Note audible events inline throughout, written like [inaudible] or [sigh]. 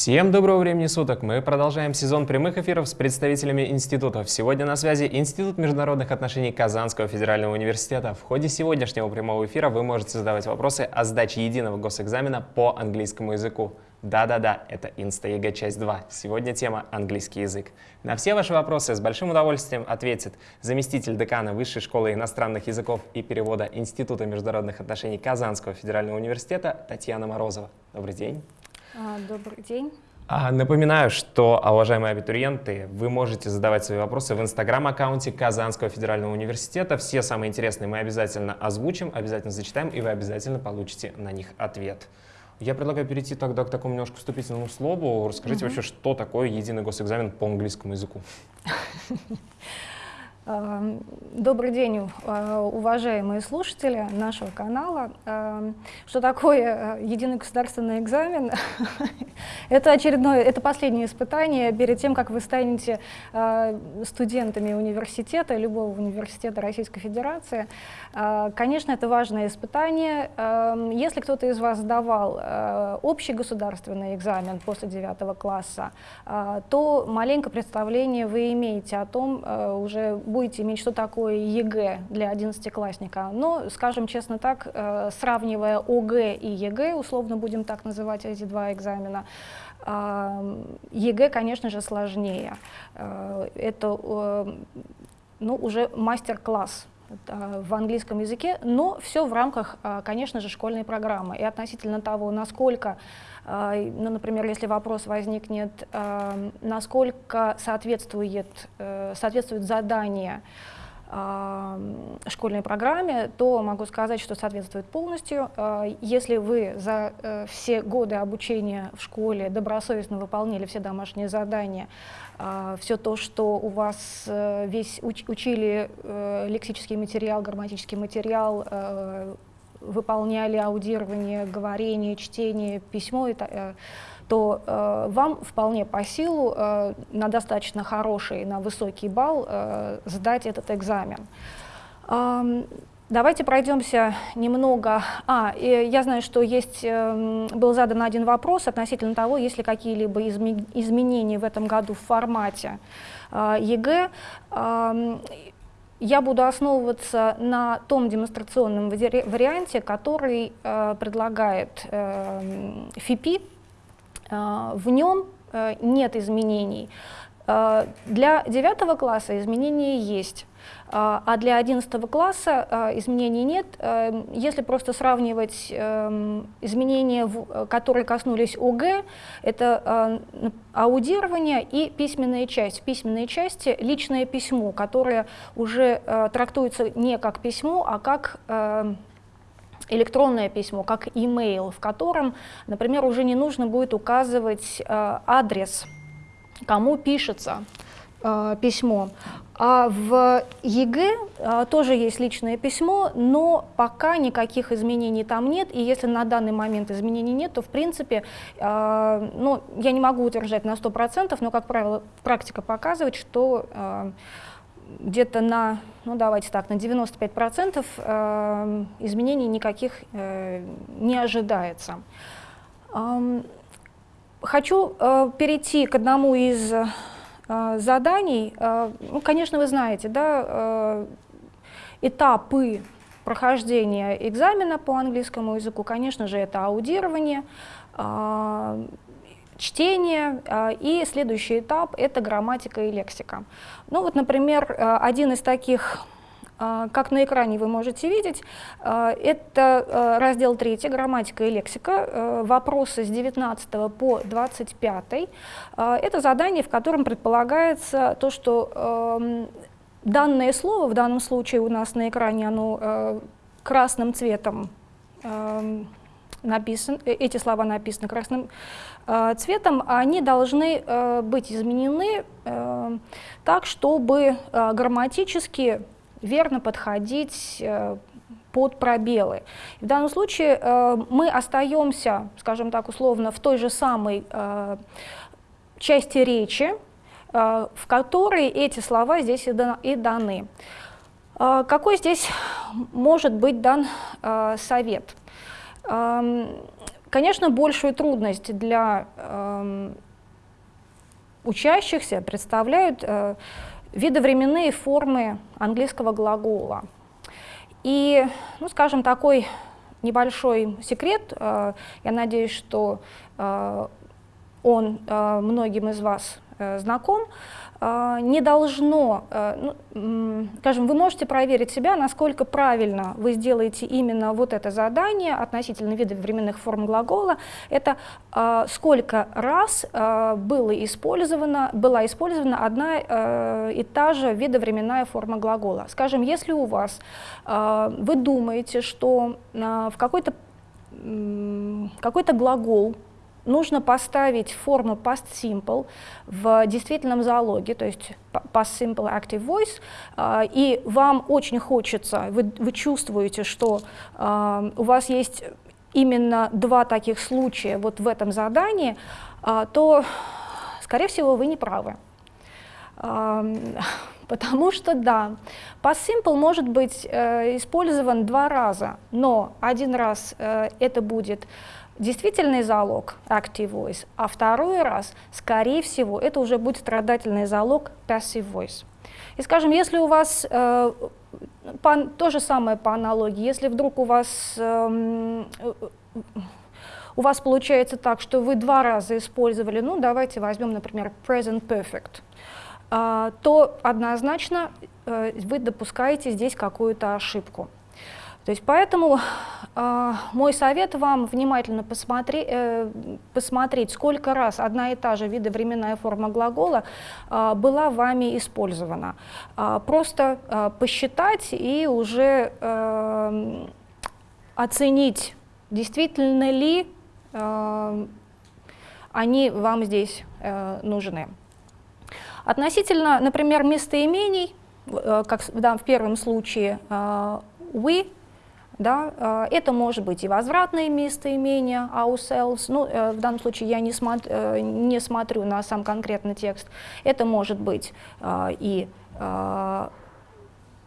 Всем доброго времени суток! Мы продолжаем сезон прямых эфиров с представителями институтов. Сегодня на связи Институт международных отношений Казанского федерального университета. В ходе сегодняшнего прямого эфира вы можете задавать вопросы о сдаче единого госэкзамена по английскому языку. Да-да-да, это Инста-ЕГЭ часть 2. Сегодня тема «Английский язык». На все ваши вопросы с большим удовольствием ответит заместитель декана Высшей школы иностранных языков и перевода Института международных отношений Казанского федерального университета Татьяна Морозова. Добрый день. А, добрый день. А, напоминаю, что, уважаемые абитуриенты, вы можете задавать свои вопросы в инстаграм-аккаунте Казанского федерального университета. Все самые интересные мы обязательно озвучим, обязательно зачитаем, и вы обязательно получите на них ответ. Я предлагаю перейти тогда к такому немножко вступительному слову. Расскажите угу. вообще, что такое единый госэкзамен по английскому языку? [laughs] Эм, добрый день, э, уважаемые слушатели нашего канала. Эм, что такое э, единый государственный экзамен? [laughs] это очередное, это последнее испытание перед тем, как вы станете э, студентами университета, любого университета Российской Федерации. Конечно, это важное испытание. Эм, если кто-то из вас сдавал общий государственный экзамен после 9 класса, то маленькое представление вы имеете о том, уже будет будете иметь, что такое ЕГЭ для одиннадцатиклассника. Но, скажем честно так, э, сравнивая ОГЭ и ЕГЭ, условно будем так называть эти два экзамена, э, ЕГЭ, конечно же, сложнее. Э, это ну, уже мастер-класс в английском языке, но все в рамках, конечно же, школьной программы. И относительно того, насколько, ну, например, если вопрос возникнет, насколько соответствует, соответствует задание школьной программе, то могу сказать, что соответствует полностью. Если вы за э, все годы обучения в школе добросовестно выполнили все домашние задания, а, все то, что у вас э, весь уч учили э, лексический материал, грамматический материал, э, выполняли аудирование, говорение, чтение, письмо, то вам вполне по силу на достаточно хороший, на высокий балл сдать этот экзамен. Давайте пройдемся немного. А, я знаю, что есть, э, был задан один вопрос относительно того, есть ли какие-либо изменения в этом году в формате э, ЕГЭ. Э, я буду основываться на том демонстрационном варианте, который э, предлагает э, ФИПИ. Э, в нем э, нет изменений. Э, для девятого класса изменения есть. А, а для 11 класса а, изменений нет. Эм, если просто сравнивать эм, изменения, которые коснулись ОГЭ, это а, аудирование и письменная часть. В письменной части личное письмо, которое уже трактуется не как письмо, а как электронное письмо, как email, в котором, например, уже не нужно будет указывать адрес, кому пишется письмо. А в ЕГЭ а, тоже есть личное письмо, но пока никаких изменений там нет, и если на данный момент изменений нет, то в принципе, а, ну, я не могу утверждать на 100%, но, как правило, практика показывает, что а, где-то на, ну давайте так, на 95% э, изменений никаких э, не ожидается. Хочу э, перейти к одному из а, заданий, а, ну, конечно, вы знаете, да, а, этапы прохождения экзамена по английскому языку, конечно же, это аудирование, чтение, и следующий этап — это грамматика и лексика. Ну вот, например, один из таких как на экране вы можете видеть, а, это а, раздел 3, грамматика и лексика, вопросы с 19 по 25. Это задание, в котором предполагается то, что данное слово, в данном случае у нас на экране оно красным цветом написан, э, эти слова написаны красным цветом, они должны быть изменены так, чтобы грамматически верно подходить э, под пробелы. В данном случае э, мы остаемся, скажем так условно, в той же самой э, части речи, в которой эти слова здесь и даны. Какой здесь может быть дан совет? Эм, Конечно, большую трудность для э, учащихся представляют видовременные формы английского глагола. И, ну, скажем, такой небольшой секрет, э, я надеюсь, что э, он э, многим из вас э, знаком, а, не должно, э, ну, скажем, вы можете проверить себя, насколько правильно вы сделаете именно вот это задание относительно видов временных форм глагола. Это сколько раз было использовано, была использована одна и та же видовременная форма глагола. Скажем, если у вас, вы думаете, что в какой-то какой-то глагол нужно поставить форму past simple в действительном залоге, то есть past simple active voice, а, и вам очень хочется, вы, вы чувствуете, что а, у вас есть именно два таких случая вот в этом задании, а, то, скорее всего, вы не правы. [laughs] Потому что, да, past simple может быть э, использован два раза, но один раз э, это будет действительный залог active voice, а второй раз, скорее всего, это уже будет страдательный залог passive voice. И скажем, если у вас э, по, то же самое по аналогии, если вдруг у вас э, у вас получается так, что вы два раза использовали, ну давайте возьмем, например, present perfect, э, то однозначно э, вы допускаете здесь какую-то ошибку. То есть поэтому э, мой совет вам внимательно посмотри, э, посмотреть, сколько раз одна и та же видовременная форма глагола э, была вами использована. Э, просто э, посчитать и уже э, оценить, действительно ли э, они вам здесь э, нужны. Относительно, например, местоимений, э, как да, в первом случае, э, we да? А, это может быть и возвратное местоимение ourselves, ну, э, в данном случае я не, смотр, э, не смотрю на сам конкретный текст. Это может быть а, и а,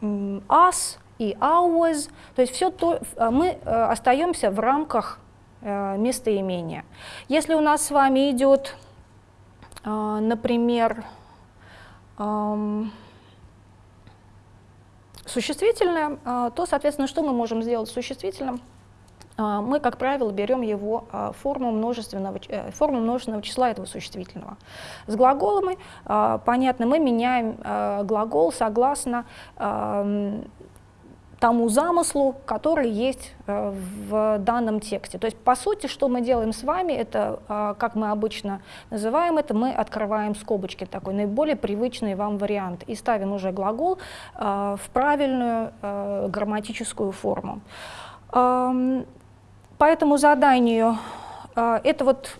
us, и ours, то есть все то, мы э, остаемся в рамках местоимения. Если у нас с вами идет, например, существительное, а, то, соответственно, что мы можем сделать с существительным? А, мы, как правило, берем его а, форму множественного, э, форму множественного числа этого существительного. С глаголами, понятно, мы меняем глагол согласно тому замыслу, который есть э, в данном тексте. То есть, по сути, что мы делаем с вами, это, э, как мы обычно называем это, мы открываем скобочки, такой наиболее привычный вам вариант, и ставим уже глагол э, в правильную грамматическую форму. Эм, по этому заданию это вот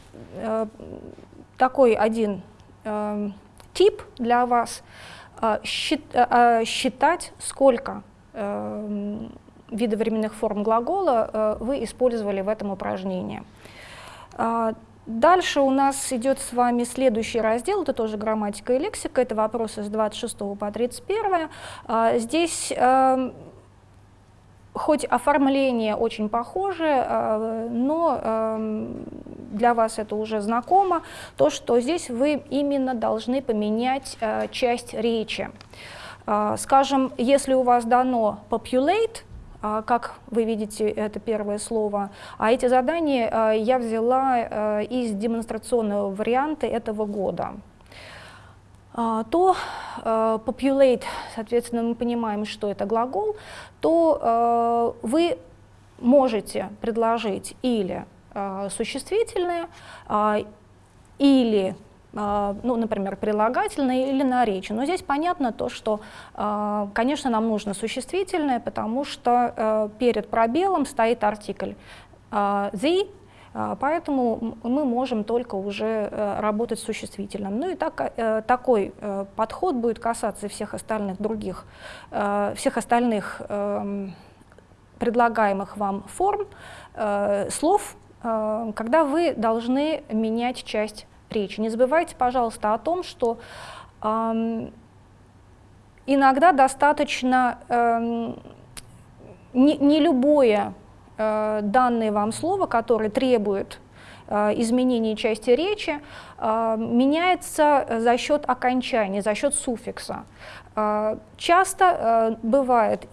такой один тип для вас, считать, сколько виды временных форм глагола э, вы использовали в этом упражнении. А, дальше у нас идет с вами следующий раздел, это тоже грамматика и лексика, это вопросы с 26 по 31. А, здесь э, хоть оформление очень похоже, э, но для вас это уже знакомо, то, что здесь вы именно должны поменять часть речи. А, скажем, если у вас дано populate, а, как вы видите, это первое слово, а эти задания а, я взяла из демонстрационного варианта этого года, то populate, соответственно, мы понимаем, что это глагол, то вы можете предложить или существительное, или ну, например, прилагательное или наречие. Но здесь понятно то, что, а, конечно, нам нужно существительное, потому что э, перед пробелом стоит артикль а, the, поэтому мы можем только уже э, работать с существительным. Ну и так, э, такой подход будет касаться всех остальных других, всех остальных эм, предлагаемых вам форм, слов, когда вы должны менять часть речи. Не забывайте, пожалуйста, о том, что э, иногда достаточно э, не, не любое данное вам слово, которое требует изменения части речи, меняется за счет окончания, за счет суффикса. Часто бывает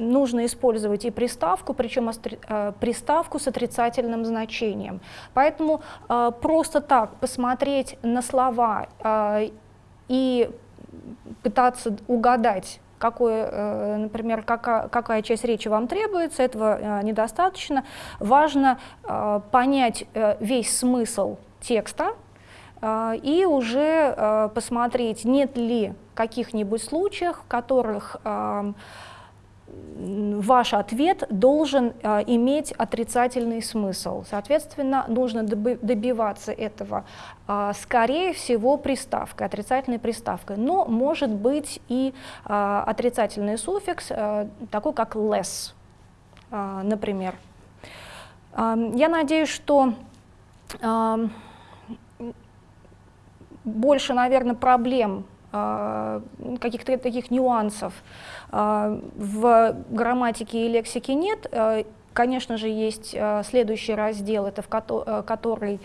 нужно использовать и приставку, причем э, приставку с отрицательным значением. Поэтому э, просто так посмотреть на слова э, и пытаться угадать, какой, например, какая, какая часть речи вам требуется, этого недостаточно. Важно понять весь смысл текста, и уже посмотреть, нет ли каких-нибудь случаев, в которых ваш ответ должен э, иметь отрицательный смысл. Соответственно, нужно добиваться этого, э, скорее всего, приставкой, отрицательной приставкой. Но может быть и э, отрицательный суффикс, э, такой как less, э, например. Э, я надеюсь, что э, больше, наверное, проблем каких-то таких нюансов а, в грамматике и лексике нет. А, конечно же, есть а, следующий раздел, это в который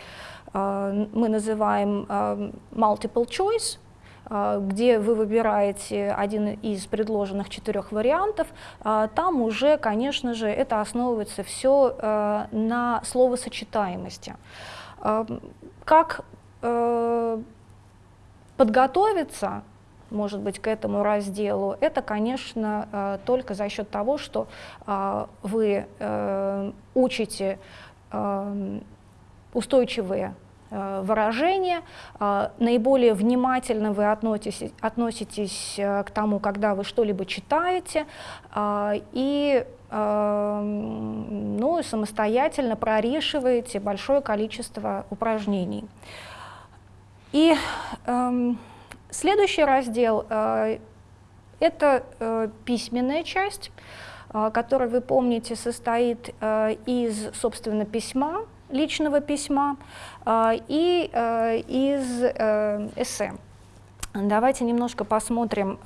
мы называем multiple choice, где вы выбираете один из предложенных четырех вариантов, там уже, конечно же, это основывается все на словосочетаемости. Как подготовиться может быть, к этому разделу, это, конечно, э, только за счет того, что э, вы э, учите устойчивые выражения, наиболее внимательно вы относитесь, относитесь к тому, когда вы что-либо читаете, и ну, самостоятельно прорешиваете большое количество упражнений. И эм, Следующий раздел э, — это э, письменная часть, э, которая, вы помните, состоит из, собственно, письма, личного письма и из эссе. Давайте немножко посмотрим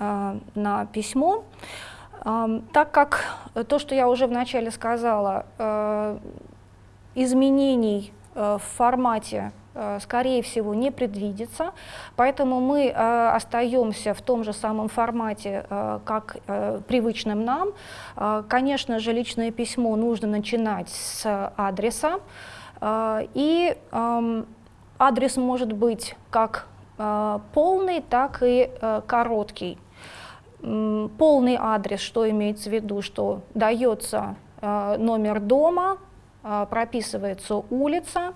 на письмо. Так как то, что я уже вначале сказала, изменений в формате Э, скорее всего, не предвидится, поэтому мы э, остаемся в том же самом формате, э, как привычным нам. Конечно же, личное письмо нужно начинать с адреса, и эм, адрес может быть как полный, так и короткий. Полный адрес, что имеется в виду, что дается номер дома, прописывается улица,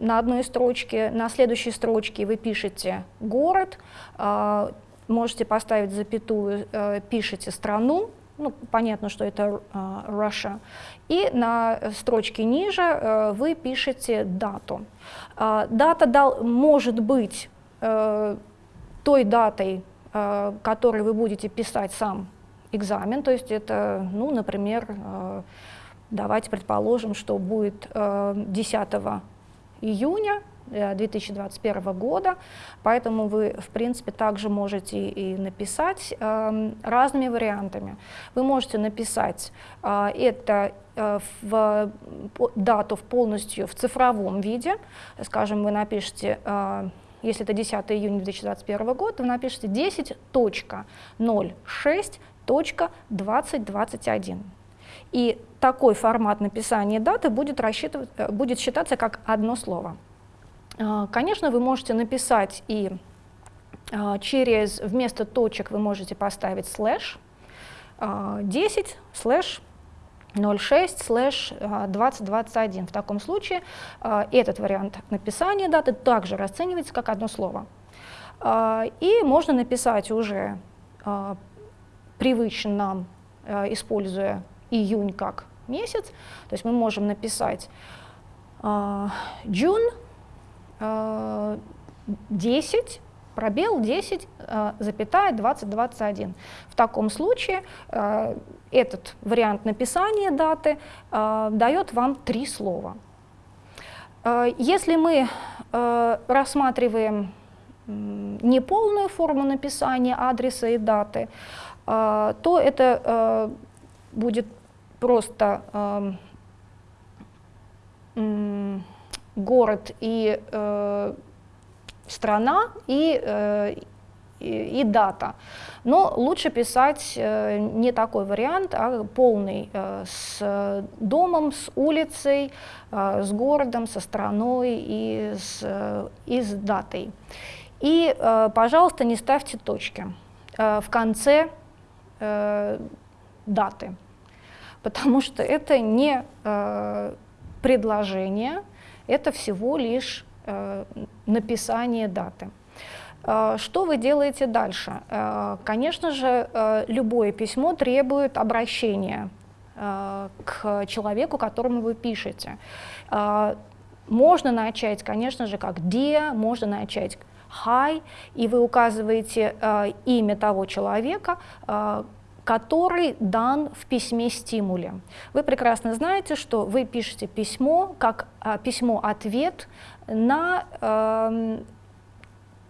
на одной строчке, на следующей строчке вы пишете город, а, можете поставить запятую, э, пишете страну, ну, понятно, что это uh, Russia, и на строчке ниже uh, вы пишете дату. Uh, дата дал, может быть uh, той датой, которой вы будете писать сам экзамен, то есть это, ну, например, Давайте предположим, что будет 10 э, июня 2021 э, года, поэтому вы, в принципе, также можете и написать э, разными вариантами. Вы можете написать э, это э, в дату в полностью в цифровом виде, скажем, вы напишите, э, если это 10 июня 2021 года, вы напишите 10.06.2021. И такой формат написания даты будет, э, будет считаться как одно слово. А, конечно, вы можете написать и а, через, вместо точек вы можете поставить слэш 10 а, слэш 06 слэш 2021. В таком случае этот вариант написания даты также расценивается как одно слово. И можно написать уже привычно нам, используя июнь как месяц, то есть мы можем написать June uh, 10, пробел 10, uh, запятая 2021. В таком случае этот вариант написания даты дает вам три слова. Если мы рассматриваем неполную форму написания адреса и даты, то это будет просто город и э, страна и, э, и, и дата. Но лучше писать э, не такой вариант, а полный, э, с домом, с улицей, э, с городом, со страной и с, э, и с датой. И, э, пожалуйста, не ставьте точки э, в конце э, даты, потому что это не э, предложение, это всего лишь э, написание даты. Э, что вы делаете дальше? Э, конечно же, э, любое письмо требует обращения к человеку, которому вы пишете. Можно начать, конечно же, как dear, можно начать hi, и вы указываете имя того человека, который дан в письме стимуле. Вы прекрасно знаете, что вы пишете письмо как письмо-ответ на э,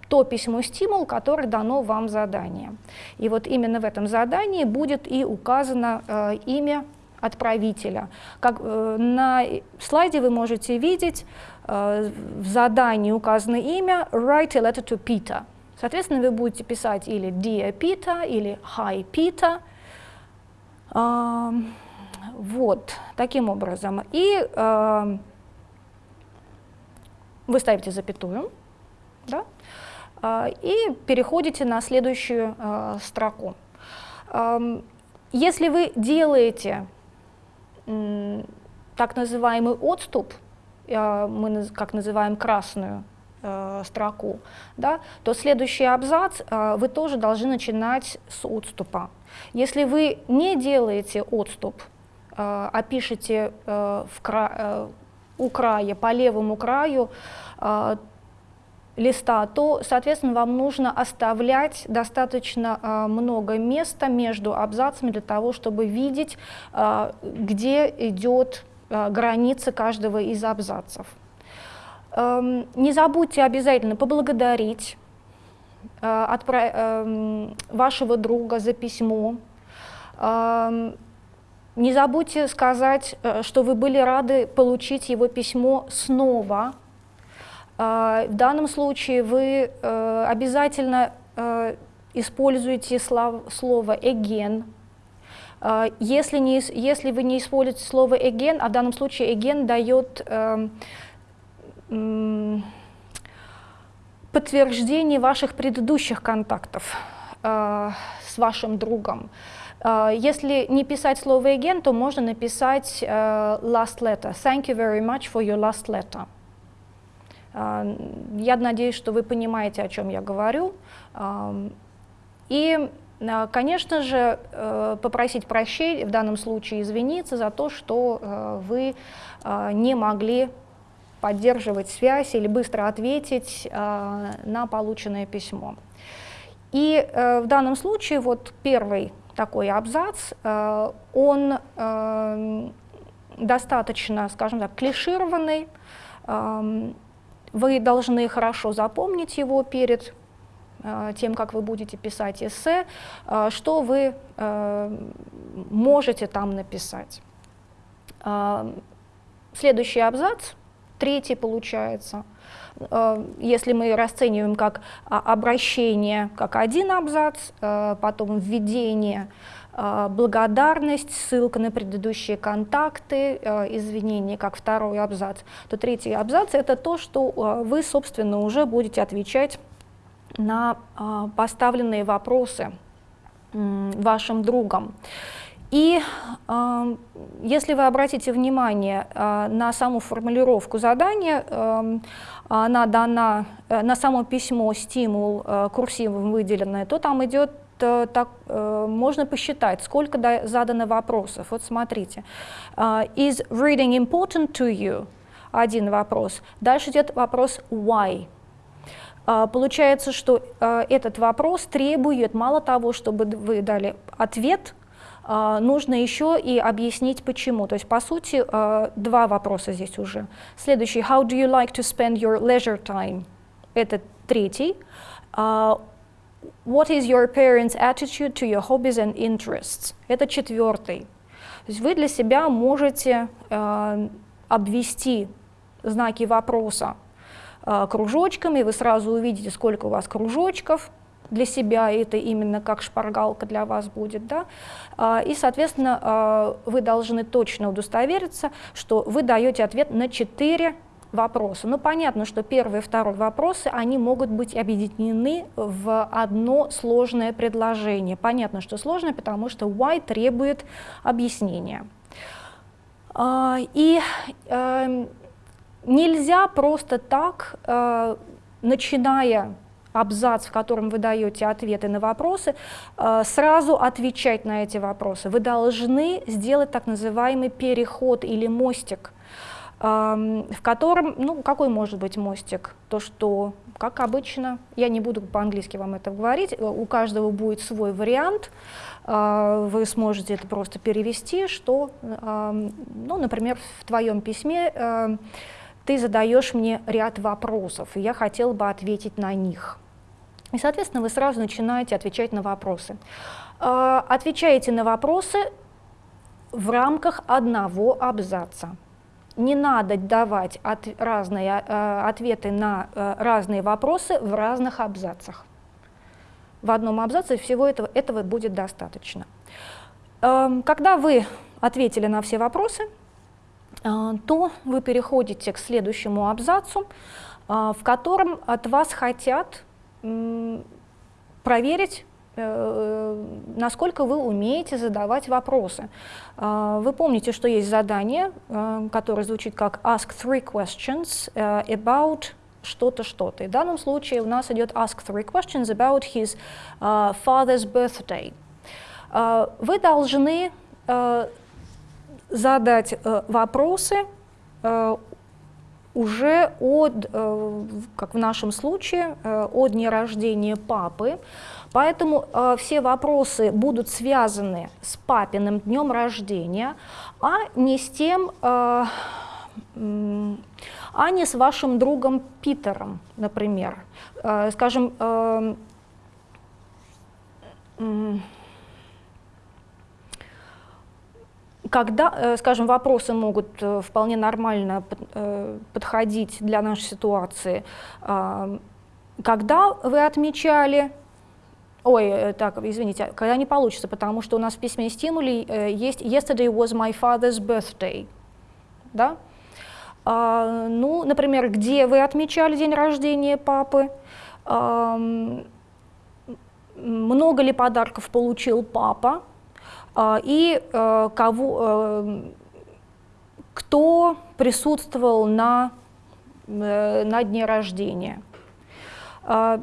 то письмо-стимул, который дано вам задание. И вот именно в этом задании будет и указано э, имя отправителя. Как, э, на слайде вы можете видеть, э, в задании указано имя «Write a letter to Peter». Соответственно, вы будете писать или «Dear Peter» или «Hi Peter». Вот, таким образом. И вы ставите запятую, да? А, и переходите на следующую а, строку. Если вы делаете так называемый отступ, а, мы как называем красную строку, да, то следующий абзац вы тоже должны начинать с отступа. Если вы не делаете отступ, а пишете в кра у края, по левому краю, листа, то, соответственно, вам нужно оставлять достаточно э, много места между абзацами для того, чтобы видеть, э, где идет э, граница каждого из абзацев. Э, не забудьте обязательно поблагодарить э, отправ... э, вашего друга за письмо. Э, не забудьте сказать, э, что вы были рады получить его письмо снова, а, в данном случае вы э, обязательно э, используете слово. А, если, не, если вы не используете слово again, а в данном случае again дает эм, подтверждение ваших предыдущих контактов э, с вашим другом. Если не писать слово again, то можно написать last letter. Thank you very much for your last letter. А, я надеюсь, что вы понимаете, о чем я говорю. И, а, конечно же, э, попросить прощения, в данном случае извиниться за то, что э, вы а, не могли поддерживать связь или быстро ответить на полученное письмо. И э, в данном случае вот первый такой абзац, он достаточно, скажем так, клишированный, вы должны хорошо запомнить его перед э, тем, как вы будете писать эссе, э, что вы э, можете там написать. Следующий абзац, третий получается, если мы расцениваем как а, обращение, как один абзац, потом введение, а, благодарность, ссылка на предыдущие контакты, извинения, как второй абзац, то третий абзац — это то, что вы, собственно, уже будете отвечать на поставленные вопросы вашим другом. И э, если вы обратите внимание э, на саму формулировку задания, э, она дана э, на само письмо стимул э, курсивом выделенное, то там идет Э, так, э, можно посчитать, сколько задано вопросов. Вот смотрите. Uh, is reading important to you? Один вопрос. Дальше идет вопрос why. Uh, получается, что uh, этот вопрос требует мало того, чтобы вы дали ответ, нужно еще и объяснить почему. То есть, по сути, два вопроса здесь уже. Следующий. How do you like to spend your leisure time? Это третий. What is your parents' attitude to your hobbies and interests? Это четвертый. есть вы для себя можете э, обвести знаки вопроса э, кружочками, вы сразу увидите, сколько у вас кружочков, для себя это именно как шпаргалка для вас будет, да, а, и, соответственно, а, вы должны точно удостовериться, что вы даете ответ на четыре вопроса. Ну, понятно, что первый и второй вопросы, они могут быть объединены в одно сложное предложение. Понятно, что сложное, потому что why требует объяснения. А, и эм, нельзя просто так, э, начиная абзац, в котором вы даете ответы на вопросы, э, сразу отвечать на эти вопросы. Вы должны сделать так называемый переход или мостик, эм, в котором, ну, какой может быть мостик? То, что, как обычно, я не буду по-английски вам это говорить, э, у каждого будет свой вариант, э, вы сможете это просто перевести, что, ну, например, в твоем письме ты задаешь мне ряд вопросов, и я хотела бы ответить на них. И, соответственно, вы сразу начинаете отвечать на вопросы. А, отвечаете на вопросы в рамках одного абзаца. Не надо давать от, разные э, ответы на разные вопросы в разных абзацах. В одном абзаце всего этого, этого будет достаточно. Э, когда вы ответили на все вопросы, то вы переходите к следующему абзацу, э, в котором от вас хотят проверить, э, насколько вы умеете задавать вопросы. А, вы помните, что есть задание, э, которое звучит как «ask three questions э, about что-то, что-то». В данном случае у нас идет «ask three questions about his father's birthday». А, вы должны задать вопросы уже от, э, как в нашем случае, э, о дне рождения папы. Поэтому э, все вопросы будут связаны с папиным днем рождения, а не с тем, а не с вашим другом Питером, например. Скажем, когда, э, скажем, вопросы могут э, вполне нормально э, подходить для нашей ситуации, а, когда вы отмечали, ой, так, извините, когда не получится, потому что у нас в письме стимули есть «Yesterday was my father's birthday», да? А, ну, например, где вы отмечали день рождения папы, много ли подарков получил папа, и э, кого, э, кто присутствовал на, э, на дне рождения. А,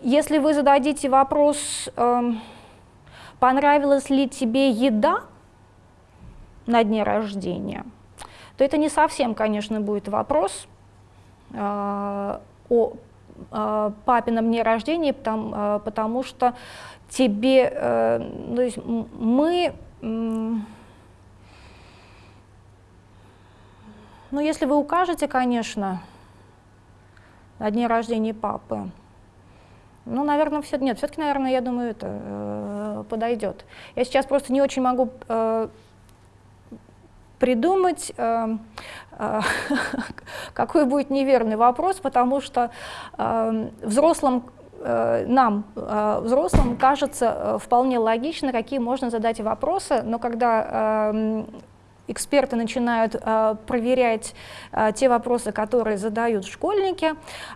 если вы зададите вопрос, понравилась ли тебе еда на дне рождения, то это не совсем, конечно, будет вопрос о папином дне рождения, потому, потому что тебе, э, то есть мы, ну, если вы укажете, конечно, на дне рождения папы, ну, наверное, все, нет, все-таки, наверное, я думаю, это э, подойдет. Я сейчас просто не очень могу э, придумать, э, э, [laughs] какой будет неверный вопрос, потому что э, взрослым нам, э, взрослым, кажется э, вполне логично, какие можно задать вопросы, но когда эм, эксперты начинают проверять те вопросы, которые задают школьники,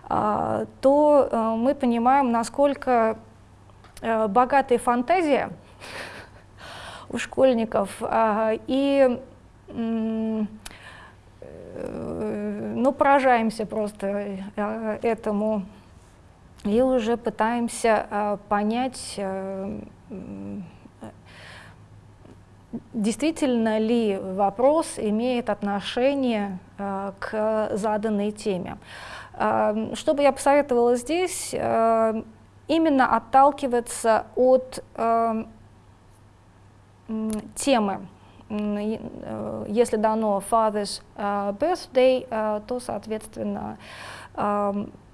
то мы понимаем, насколько богатая фантазия у школьников. и ну, поражаемся просто этому и уже пытаемся э, понять, э, действительно ли вопрос имеет отношение э, к заданной теме. Что бы я посоветовала здесь, именно отталкиваться от темы. Если дано father's birthday, то, соответственно,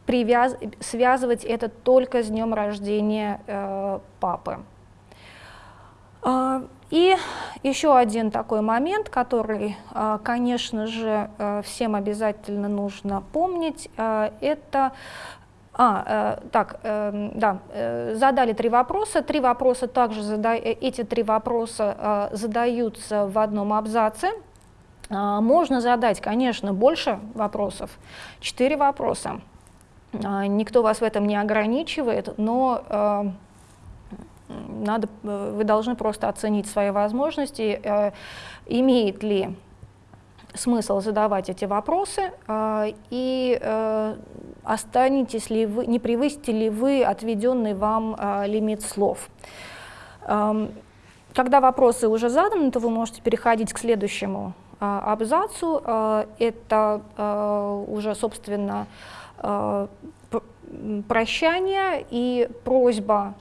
привяз... связывать это только с днем рождения э, папы. Э, И еще один такой момент, который, э, конечно же, э, всем обязательно нужно помнить, это а, э, так, э, да, э, задали три вопроса. Три вопроса также зада... эти три вопроса э, задаются в одном абзаце. Э, можно задать, конечно, больше вопросов. Четыре вопроса. Э, никто вас в этом не ограничивает, но э, надо, вы должны просто оценить свои возможности, э, имеет ли смысл задавать эти вопросы э, и э, останетесь ли вы, не превысите ли вы отведенный вам э, лимит слов. Эм, когда вопросы уже заданы, то вы можете переходить к следующему абзацу. Это уже, собственно, прощание и просьба,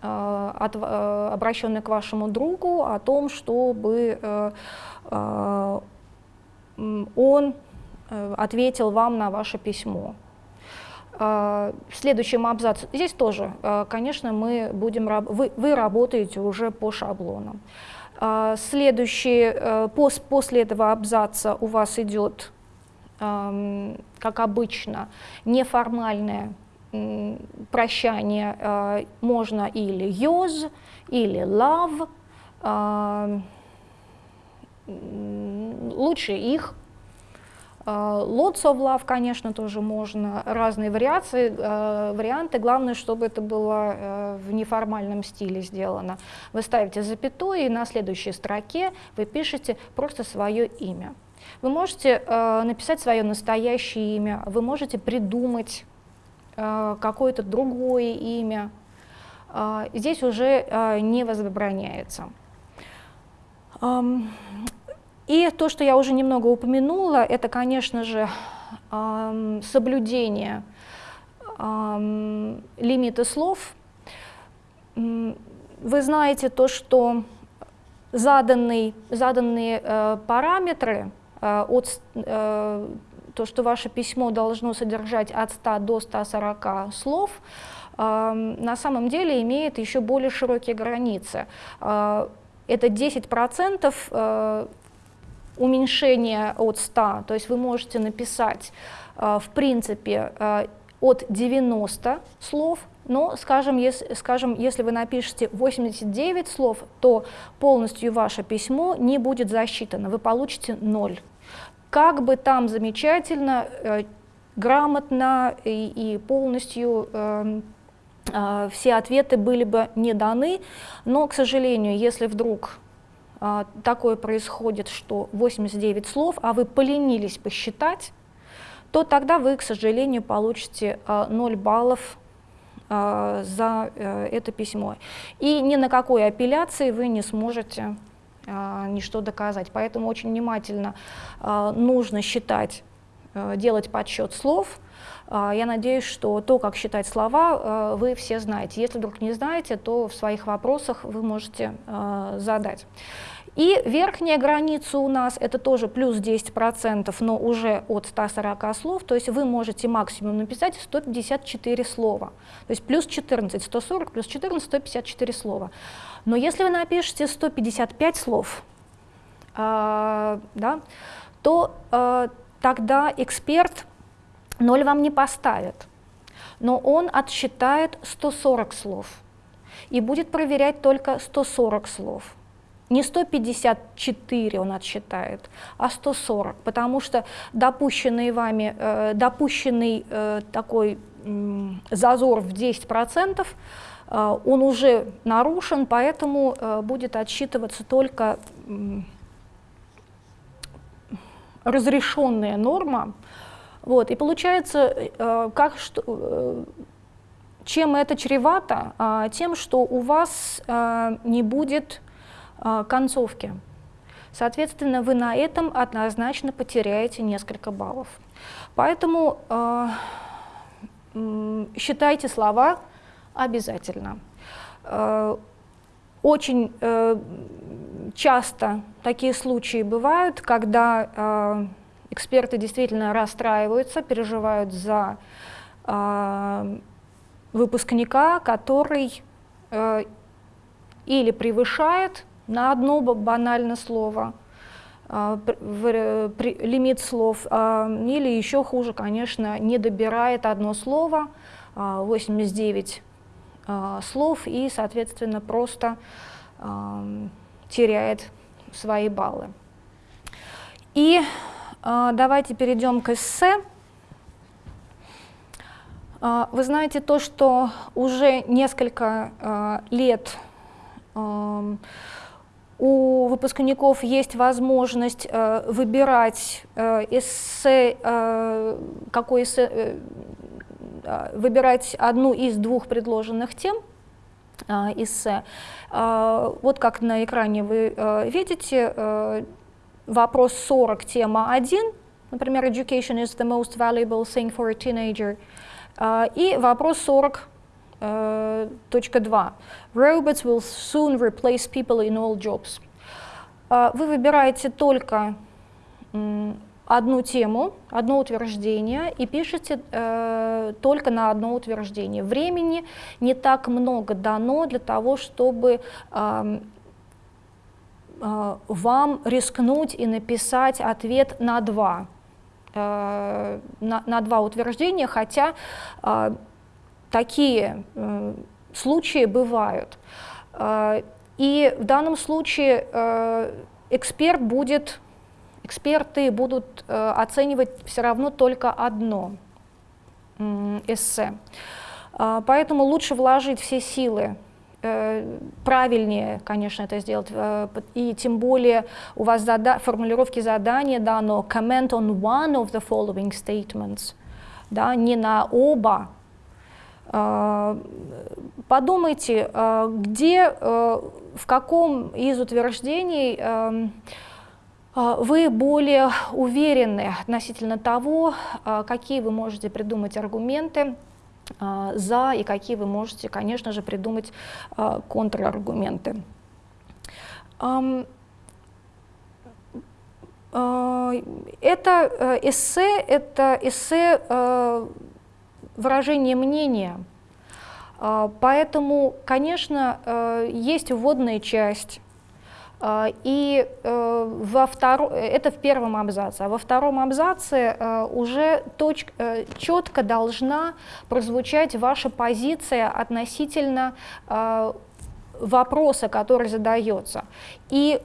обращенная к вашему другу, о том, чтобы он э, ответил вам на ваше письмо. Э, в следующем абзаце, здесь тоже, э, конечно, мы будем, вы, вы работаете уже по шаблонам. Следующий, после этого абзаца у вас идет, как обычно, неформальное прощание, можно или use, или love, лучше их. А, lots of love, конечно, тоже можно, разные вариации, а, варианты. Главное, чтобы это было в неформальном стиле сделано. Вы ставите запятую, и на следующей строке вы пишете просто свое имя. Вы можете э, написать свое настоящее имя, вы можете придумать э, какое-то другое имя. А, здесь уже не возбраняется. И то, что я уже немного упомянула, это, конечно же, соблюдение лимита слов. Вы знаете то, что заданные, заданные э, параметры, э, от, э, то, что ваше письмо должно содержать от 100 до 140 слов, на самом деле имеет еще более широкие границы. Это 10% уменьшение от 100, то есть вы можете написать, э, в принципе, э, от 90 слов, но, скажем если, скажем, если вы напишете 89 слов, то полностью ваше письмо не будет засчитано, вы получите 0. Как бы там замечательно, э, грамотно и, и полностью э, э, все ответы были бы не даны, но, к сожалению, если вдруг а, такое происходит, что 89 слов, а вы поленились посчитать, то тогда вы, к сожалению, получите 0 а, баллов а, за э, это письмо. И ни на какой апелляции вы не сможете ничто доказать. Поэтому очень внимательно нужно считать, э, делать подсчет слов. Я надеюсь, что то, как считать слова, э, вы все знаете. Если вдруг не знаете, то в своих вопросах вы можете задать. И верхняя граница у нас это тоже плюс 10%, но уже от 140 слов, то есть вы можете максимум написать 154 слова. То есть плюс 14, 140 плюс 14, 154 слова. Но если вы напишете 155 слов, э, да, то э, тогда эксперт 0 вам не поставит, но он отсчитает 140 слов и будет проверять только 140 слов не 154 он отсчитает, а 140, потому что допущенный вами, э, допущенный э, такой зазор в 10%, э, он уже нарушен, поэтому будет отсчитываться только разрешенная норма. Вот, и получается, как, что, чем это чревато? Э, тем, что у вас не будет а, концовки. Соответственно, вы на этом однозначно потеряете несколько баллов. Поэтому э, считайте слова обязательно. Э, очень э, часто такие случаи бывают, когда эксперты действительно расстраиваются, переживают за выпускника, который э, или превышает на одно банальное слово, а, лимит слов, а, или еще хуже, конечно, не добирает одно слово, 89 слов, и, соответственно, просто теряет свои баллы. И давайте перейдем к эссе. Вы знаете то, что уже несколько лет у выпускников есть возможность э, выбирать э, эссе, э, какой эссе, э, э, выбирать одну из двух предложенных тем э, эссе. Э, вот как на экране вы э, видите, э, вопрос 40, тема 1, например, education is the most valuable thing for a teenager, э, и вопрос 40, Э, точка 2. Robots will soon replace people in all jobs. Э, вы выбираете только одну тему, одно утверждение и пишете э, только на одно утверждение. Времени не так много дано для того, чтобы э, э, вам рискнуть и написать ответ на два, э, на, на два утверждения, хотя э, такие случаи бывают. Э, и в данном случае э, эксперт будет, эксперты будут э, оценивать все равно только одно эссе. Э, поэтому лучше вложить все силы э, правильнее, конечно, это сделать, и тем более у вас зада формулировки задания дано comment on one of the following statements, да, не на оба а, подумайте, а, где, а, в каком из утверждений вы более уверены относительно того, какие вы можете придумать аргументы за и какие вы можете, конечно же, придумать контраргументы. Это э, эссе, это эссе выражение мнения. А, поэтому, конечно, э, есть вводная часть, а, и э, во втором, это в первом абзаце, а во втором абзаце э, уже точ, четко должна прозвучать ваша позиция относительно вопроса, который задается. И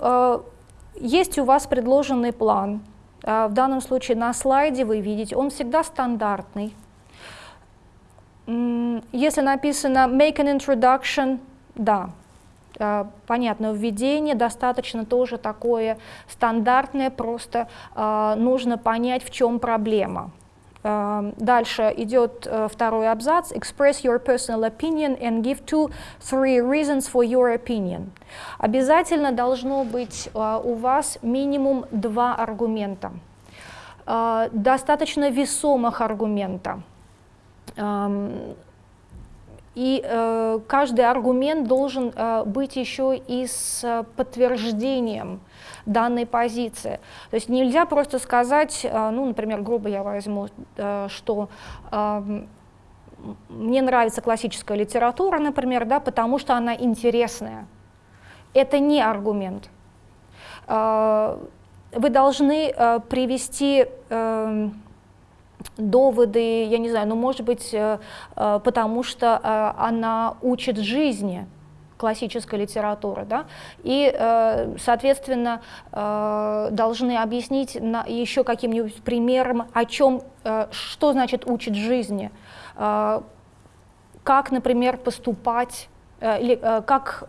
есть у вас предложенный план, в данном случае на слайде вы видите, он всегда стандартный, если написано make an introduction, да, э, понятно, введение достаточно тоже такое стандартное, просто э, нужно понять, в чем проблема. Э, дальше идет второй абзац. Express your personal opinion and give two, three reasons for your opinion. Обязательно должно быть у вас минимум два аргумента. Достаточно весомых аргумента. И э, каждый аргумент должен э, быть еще и с э, подтверждением данной позиции. То есть нельзя просто сказать, ну, например, грубо я возьму, что мне нравится классическая литература, например, да, потому что она интересная. Это не аргумент. Вы должны привести э, доводы, я не знаю, ну, может быть, э, э, потому что э, она учит жизни, классической литературы, да, и, соответственно, должны объяснить еще каким-нибудь примером, о чем, что значит учит жизни, как, например, поступать, или как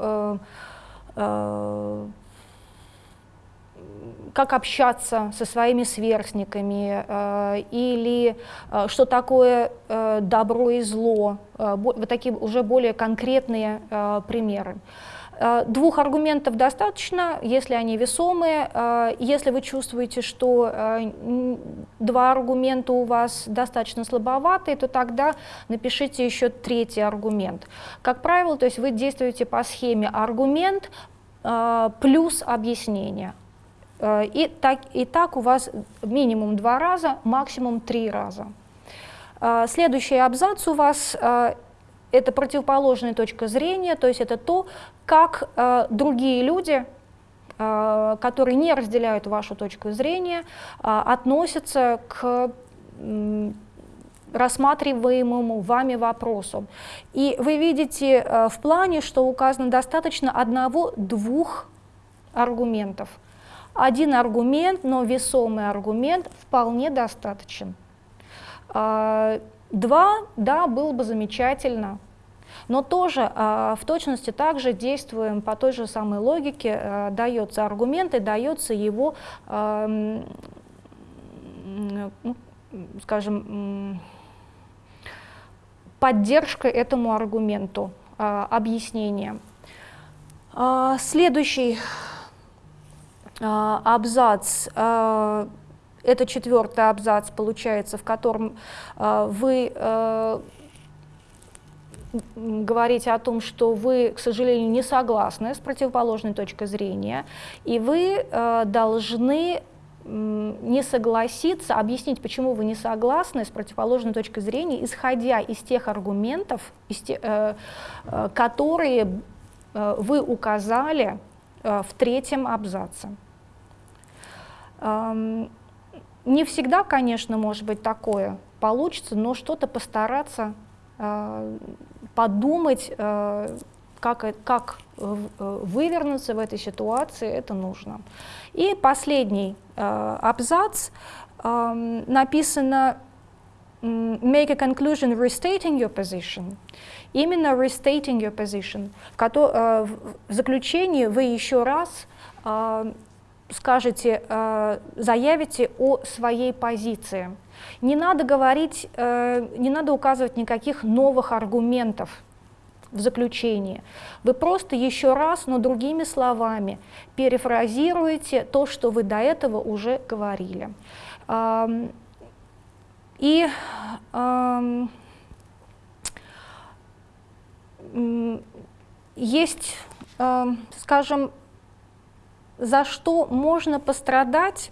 как общаться со своими сверстниками, э, или э, что такое э, добро и зло, вот такие уже более конкретные примеры. Двух аргументов достаточно, если они весомые. Если вы чувствуете, что два аргумента у вас достаточно слабоватые, то тогда напишите еще третий аргумент. Как правило, то есть вы действуете по схеме аргумент плюс объяснение. Э, и так, и так у вас минимум два раза, максимум три раза. Э, следующий абзац у вас э, это противоположная точка зрения, то есть это то, как другие люди которые не разделяют вашу точку зрения, относятся к рассматриваемому вами вопросу. И вы видите в плане, что указано достаточно одного-двух аргументов. Один аргумент, но весомый аргумент вполне достаточен. Два, да, было бы замечательно, но тоже э, в точности также действуем по той же самой логике, э, дается аргумент и дается его, ну, скажем, поддержка этому аргументу, объяснение. Следующий абзац э, это четвертый абзац получается, в котором э, вы говорите о том, что вы, к сожалению, не согласны с противоположной точкой зрения, и вы должны не согласиться, объяснить, почему вы не согласны с противоположной точкой зрения, исходя из тех аргументов, из те, э, э, которые э, вы указали в третьем абзаце. Не всегда, конечно, может быть такое получится, но что-то постараться э, подумать, э, как, как э, вывернуться в этой ситуации, это нужно. И последний э, абзац э, написано make a conclusion restating your position. Именно restating your position. В, э, в заключении вы еще раз э, скажете, э, заявите о своей позиции. Не надо говорить, э, не надо указывать никаких новых аргументов в заключении. Вы просто еще раз, но другими словами, перефразируете то, что вы до этого уже говорили. И есть, скажем, за что можно пострадать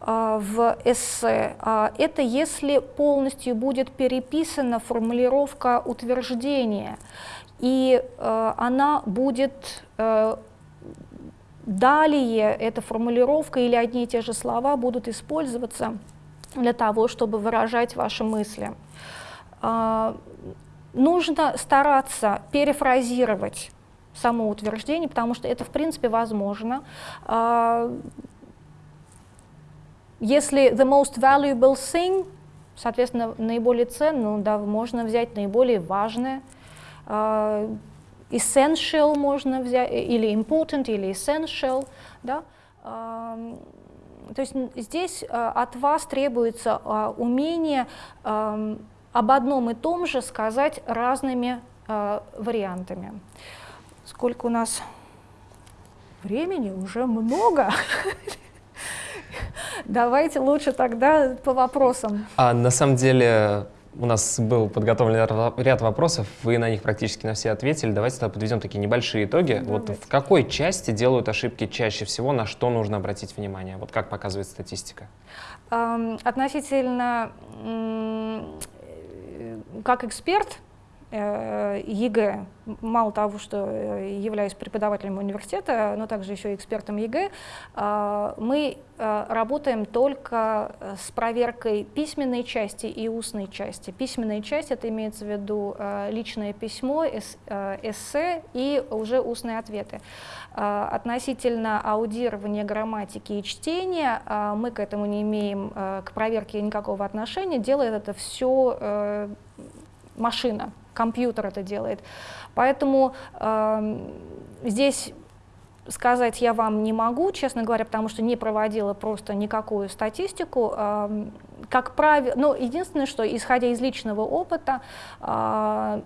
а, в эссе, а, это если полностью будет переписана формулировка утверждения, и а, она будет далее, эта формулировка или одни и те же слова будут использоваться для того, чтобы выражать ваши мысли. Нужно стараться перефразировать само утверждение, потому что это в принципе возможно. А, если the most valuable thing, соответственно, наиболее ценное, ну, да, можно взять наиболее важное. А, essential можно взять, или important, или essential. Да? А, то есть здесь от вас требуется умение об одном и том же сказать разными вариантами. Сколько у нас времени? Уже много. Давайте лучше тогда по вопросам. А на самом деле у нас был подготовлен ряд вопросов, вы на них практически на все ответили. Давайте тогда подведем такие небольшие итоги. Давайте. Вот в какой части делают ошибки чаще всего, на что нужно обратить внимание? Вот как показывает статистика? Относительно, как эксперт, Э, ЕГЭ, мало того, что э, являюсь преподавателем университета, но также еще и экспертом ЕГЭ, э, мы работаем только с проверкой письменной части и устной части. Письменная часть, это имеется в виду личное письмо, эссе и уже устные ответы. Относительно аудирования грамматики и чтения, мы к этому не имеем, к проверке никакого отношения, делает это все машина, компьютер это делает. Поэтому э, здесь сказать я вам не могу, честно говоря, потому что не проводила просто никакую статистику. Э, как правило, ну, единственное, что, исходя из личного опыта, э,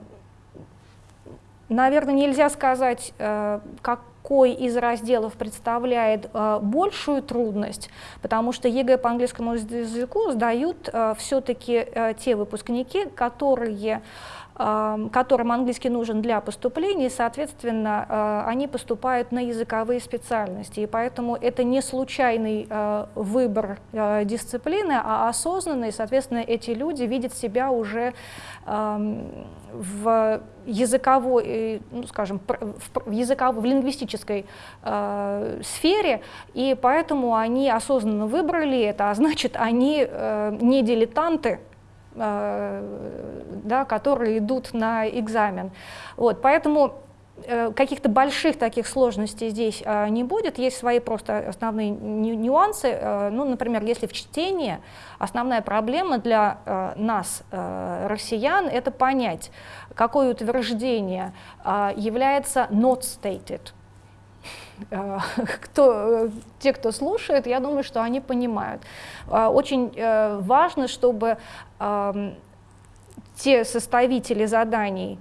наверное, нельзя сказать, э, какой из разделов представляет э, большую трудность, потому что ЕГЭ по английскому языку сдают э, все-таки э, те выпускники, которые которым английский нужен для поступления, и, соответственно, они поступают на языковые специальности. И поэтому это не случайный выбор дисциплины, а осознанный, соответственно, эти люди видят себя уже в языковой, ну, скажем, в, языковой, в лингвистической э, сфере, и поэтому они осознанно выбрали это, а значит, они э, не дилетанты, э, да, которые идут на экзамен. Вот, поэтому Э, каких-то больших таких сложностей здесь а, не будет, есть свои просто основные нюансы. Э, ну, например, если в чтении основная проблема для э, нас, россиян, это понять, какое утверждение является not stated. Кто, те, кто слушает, я думаю, что они понимают. Очень важно, чтобы те составители заданий,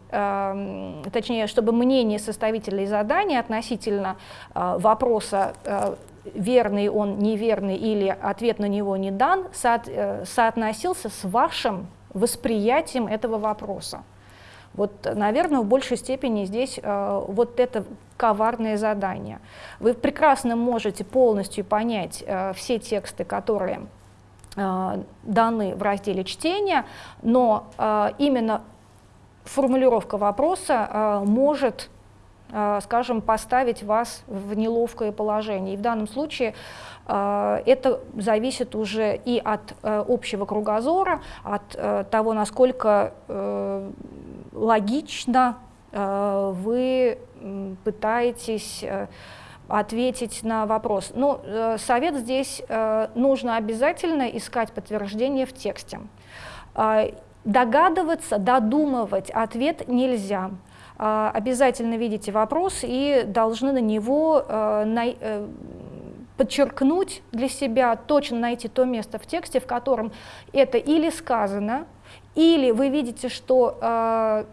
точнее, чтобы мнение составителей заданий относительно э, вопроса, э, верный он, неверный или ответ на него не дан, э, соотносился с вашим восприятием этого вопроса. Вот, наверное, в большей степени здесь э, вот это коварное задание. Вы прекрасно можете полностью понять э, все тексты, которые даны в разделе чтения, но э, именно формулировка вопроса э, может, скажем, поставить вас в неловкое положение. И в данном случае это зависит уже и от общего кругозора, от того, насколько логично вы пытаетесь ответить на вопрос. Ну, э, совет здесь э, нужно обязательно искать подтверждение в тексте. Э, догадываться, додумывать ответ нельзя. Обязательно видите вопрос и должны на него подчеркнуть для себя, точно найти то место в тексте, в котором это или сказано, или вы видите, что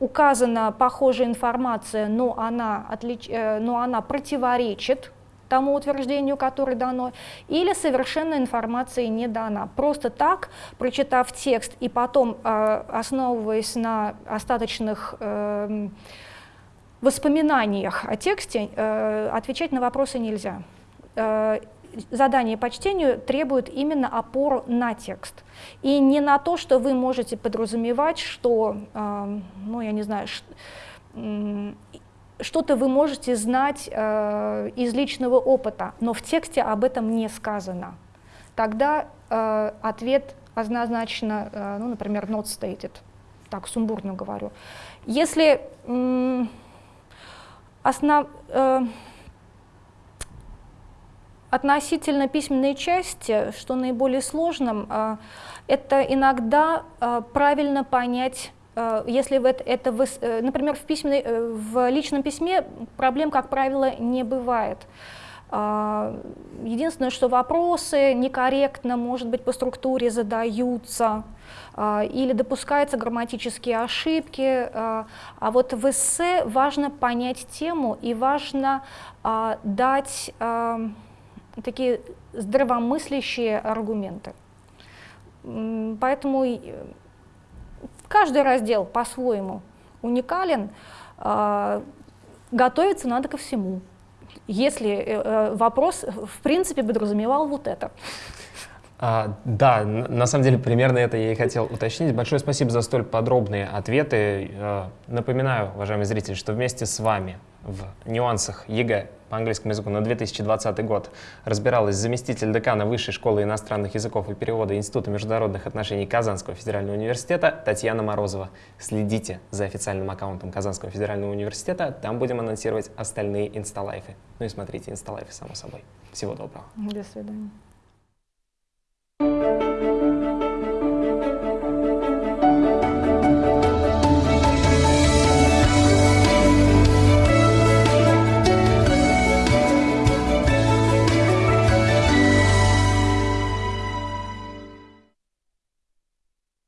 указана похожая информация, но она, отлич... Э, но она противоречит тому утверждению, которое дано, или совершенно информация не дана. Просто так, прочитав текст и потом, э, основываясь на остаточных эм, воспоминаниях о тексте, э, отвечать на вопросы нельзя задание по чтению требует именно опору на текст. И не на то, что вы можете подразумевать, что, э, ну, я не знаю, что-то вы можете знать э, из личного опыта, но в тексте об этом не сказано. Тогда э, ответ однозначно, э, ну, например, not stated, так сумбурно говорю. Если э, основ... Относительно письменной части, что наиболее сложным, а, это иногда а, правильно понять а, если это, это э, например, в, письменной, э, в личном письме проблем, как правило, не бывает. Единственное, что вопросы некорректно, может быть, по структуре задаются, или допускаются грамматические ошибки. А вот в эссе важно понять тему и важно дать такие здравомыслящие аргументы. Поэтому каждый раздел по-своему уникален. А, готовиться надо ко всему, если э, э, вопрос в принципе подразумевал вот это. А, да, на самом деле примерно это я и хотел уточнить. Большое спасибо за столь подробные ответы. Э, напоминаю, уважаемые зрители, что вместе с вами в нюансах ЕГЭ по английскому языку на 2020 год разбиралась заместитель декана Высшей школы иностранных языков и перевода Института международных отношений Казанского федерального университета Татьяна Морозова. Следите за официальным аккаунтом Казанского федерального университета, там будем анонсировать остальные инсталайвы. Ну и смотрите инсталайвы, само собой. Всего доброго. До свидания.